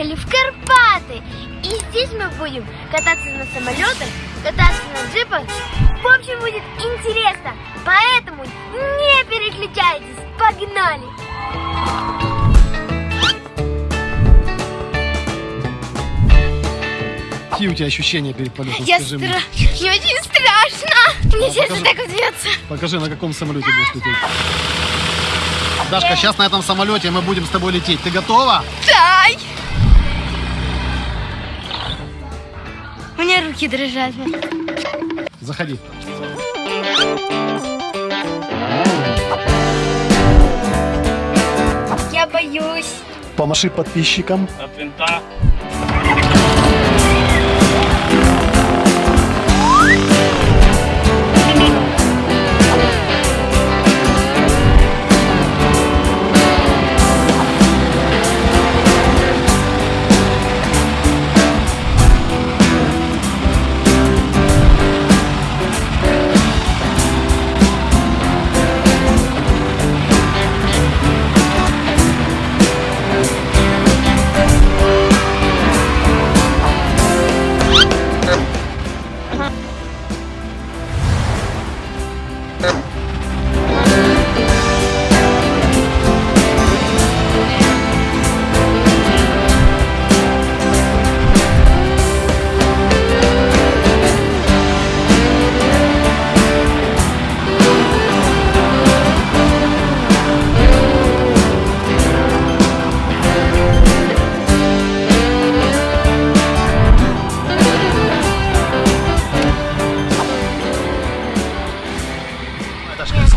приехали в Карпаты. И здесь мы будем кататься на самолетах, кататься на джипах. В общем, будет интересно. Поэтому не переключайтесь. Погнали! Какие у тебя ощущения перед полетом? Я Скажи стра... мне. Мне очень страшно. Мне А, сердце покажи. так бьется. Покажи, на каком самолете будешь лететь. Дашка, сейчас на этом самолете мы будем с тобой лететь. Ты готова? Дай! Меня руки дрожат. Заходи. Я боюсь. Помаши подписчикам. От винта.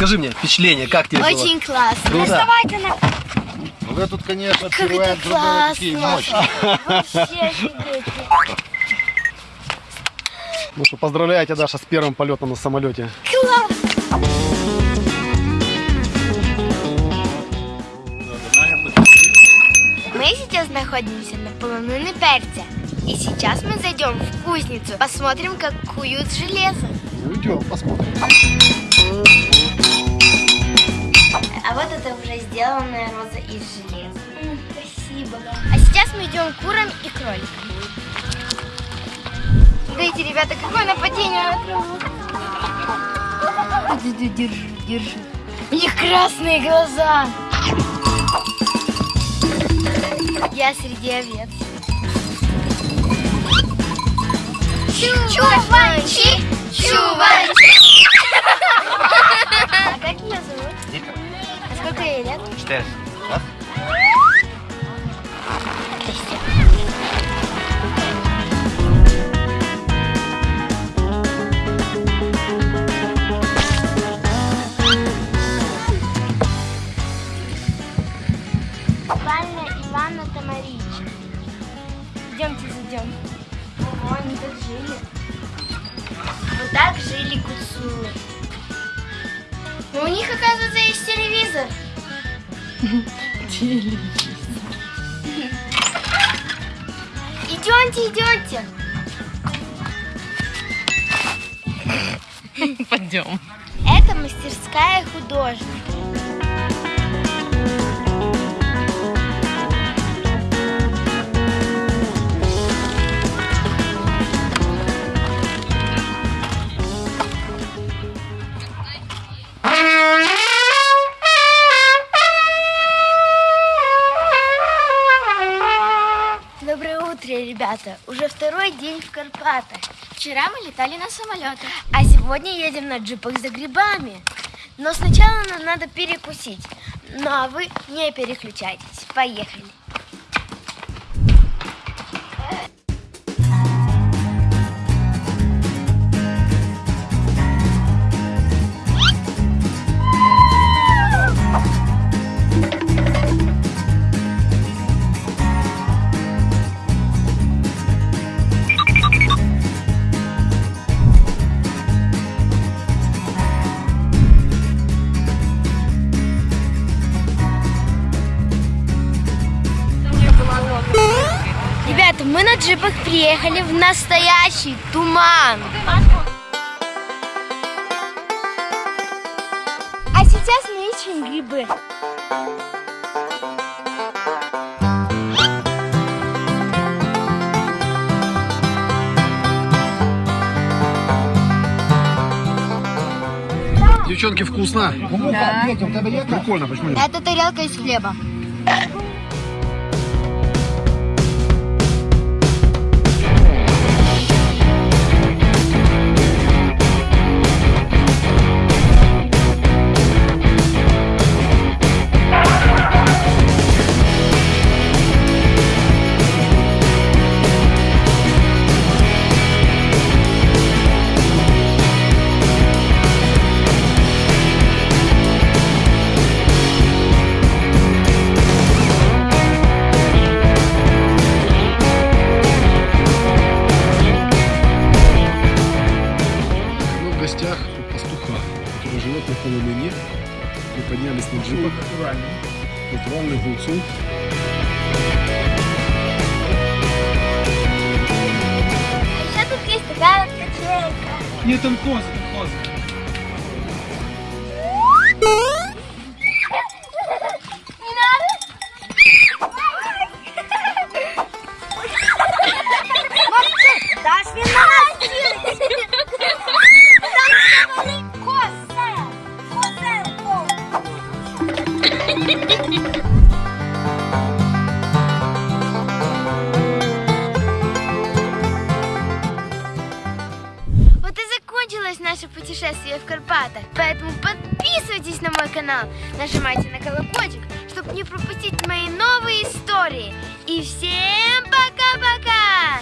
Дашка, скажи мне впечатление, как тебе было? Очень классно. Круто. Доставайте на... Ну вы тут, конечно, Как это такие классно. мощные. Вообще офигеть. Ну что, поздравляю тебя, Даша, с первым полетом на самолете. Класс. Мы сейчас находимся на полонуне перца. И сейчас мы зайдем в кузницу, посмотрим, как куют железо. Ну идем, посмотрим. А вот это уже сделанная роза из железа. Спасибо. А сейчас мы идем к курам и кроликам. Смотрите, ребята, какое нападение на. Держи, держи. У них красные глаза. Я среди овец. Чувачи! Чувачи! Гуцулы. Но у них, оказывается, есть телевизор. Идемте, идемте. Пойдем. Это мастерская художника. Ребята. Уже второй день в Карпатах. Вчера мы летали на самолетах, а сегодня едем на джипах за грибами. Но сначала нам надо перекусить. Ну а вы не переключайтесь. Поехали. Ребята, мы на джипах приехали в настоящий туман. А сейчас мы ищем грибы. Девчонки, вкусно? Да. Прикольно, почему нет? Это тарелка из хлеба. Мы поднялись на джипах. Натуральный гуцул. Еще тут есть такая вот качелька. Ні, там кози, там кози. Путешествие в Карпатах. Поэтому подписывайтесь на мой канал, нажимайте на колокольчик, чтобы не пропустить мои новые истории. И всем пока-пока!